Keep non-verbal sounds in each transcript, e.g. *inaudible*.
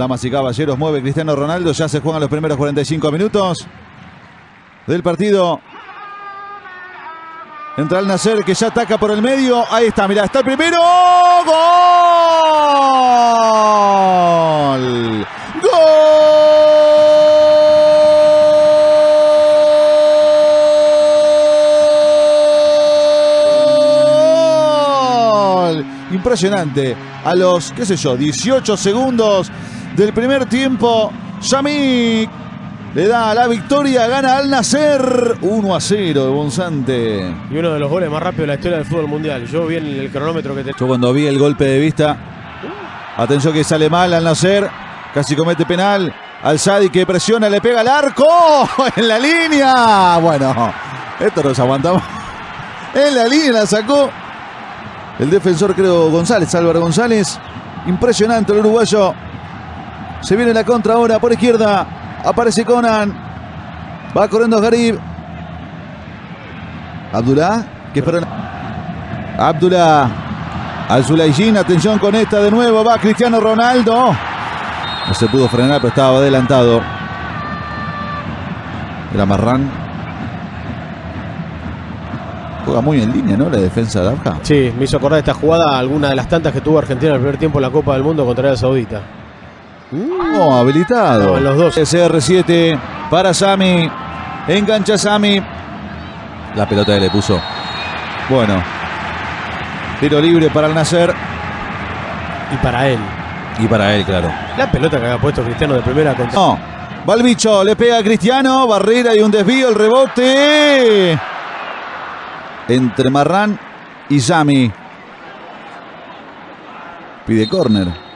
Damas y caballeros, mueve Cristiano Ronaldo. Ya se juegan los primeros 45 minutos del partido. Entra el Nacer que ya ataca por el medio. Ahí está, mira, está el primero. ¡Gol! ¡Gol! Impresionante. A los, qué sé yo, 18 segundos del primer tiempo, Yamik le da la victoria, gana al nacer 1 a 0 de Bonsante. Y uno de los goles más rápidos de la historia del fútbol mundial. Yo vi en el cronómetro que te. Yo cuando vi el golpe de vista, atención que sale mal al nacer, casi comete penal. Al Sadi que presiona, le pega al arco *laughs* en la línea. Bueno, esto nos aguantamos. *laughs* En la línea la sacó el defensor, creo, González, Álvaro González. Impresionante el uruguayo. Se viene la contra ahora por izquierda. Aparece Conan. Va corriendo Garib. Abdullah. Que espera. Abdullah. Al Zulaijin. Atención con esta de nuevo. Va Cristiano Ronaldo. No se pudo frenar, pero estaba adelantado. Era Marrán. Juega muy en línea, ¿no? La defensa de Abja. Sí, me hizo acordar esta jugada, alguna de las tantas que tuvo Argentina en el primer tiempo en la Copa del Mundo contra Arabia Saudita. No, habilitado. No, en los dos. CR7 para Sami. Engancha Sami. La pelota que le puso. Bueno. Tiro libre para el Nacer. Y para él. Y para él, claro. La pelota que había puesto Cristiano de primera contra. No. Va el bicho, le pega a Cristiano. Barrera y un desvío. El rebote. Entre Marrán y Sami. Pide córner.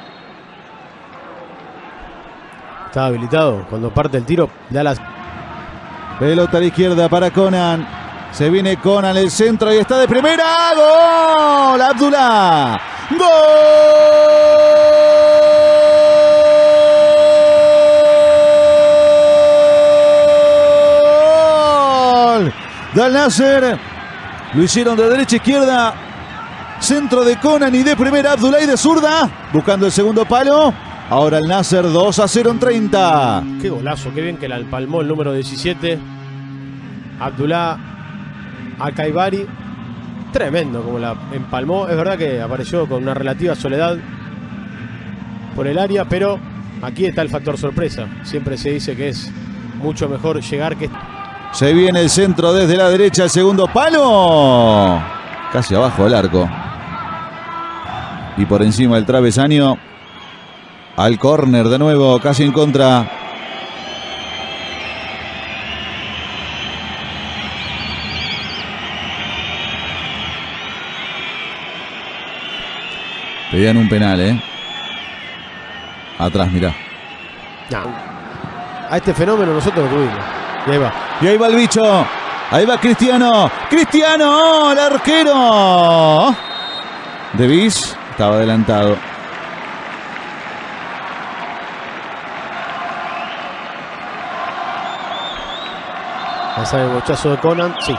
Estaba habilitado. Cuando parte el tiro, da las. Pelota a la izquierda para Conan. Se viene Conan el centro y está de primera. ¡Gol! Abdullah. ¡Gol! Dal Nasser. Lo hicieron de derecha a izquierda. Centro de Conan y de primera Abdullah y de zurda. Buscando el segundo palo. Ahora el Nasser 2 a 0 en 30. Qué golazo, qué bien que la empalmó el número 17. Abdullah Alcaibari. Tremendo como la empalmó. Es verdad que apareció con una relativa soledad por el área, pero aquí está el factor sorpresa. Siempre se dice que es mucho mejor llegar que. Se viene el centro desde la derecha, el segundo palo. Casi abajo del arco. Y por encima del travesaño. Al córner de nuevo, casi en contra. Pedían un penal, ¿eh? Atrás, mirá. A este fenómeno nosotros lo tuvimos. Y ahí va. Y ahí va el bicho. Ahí va Cristiano. Cristiano, el arquero. De Bis estaba adelantado. Pasa el bochazo de Conan. Sí.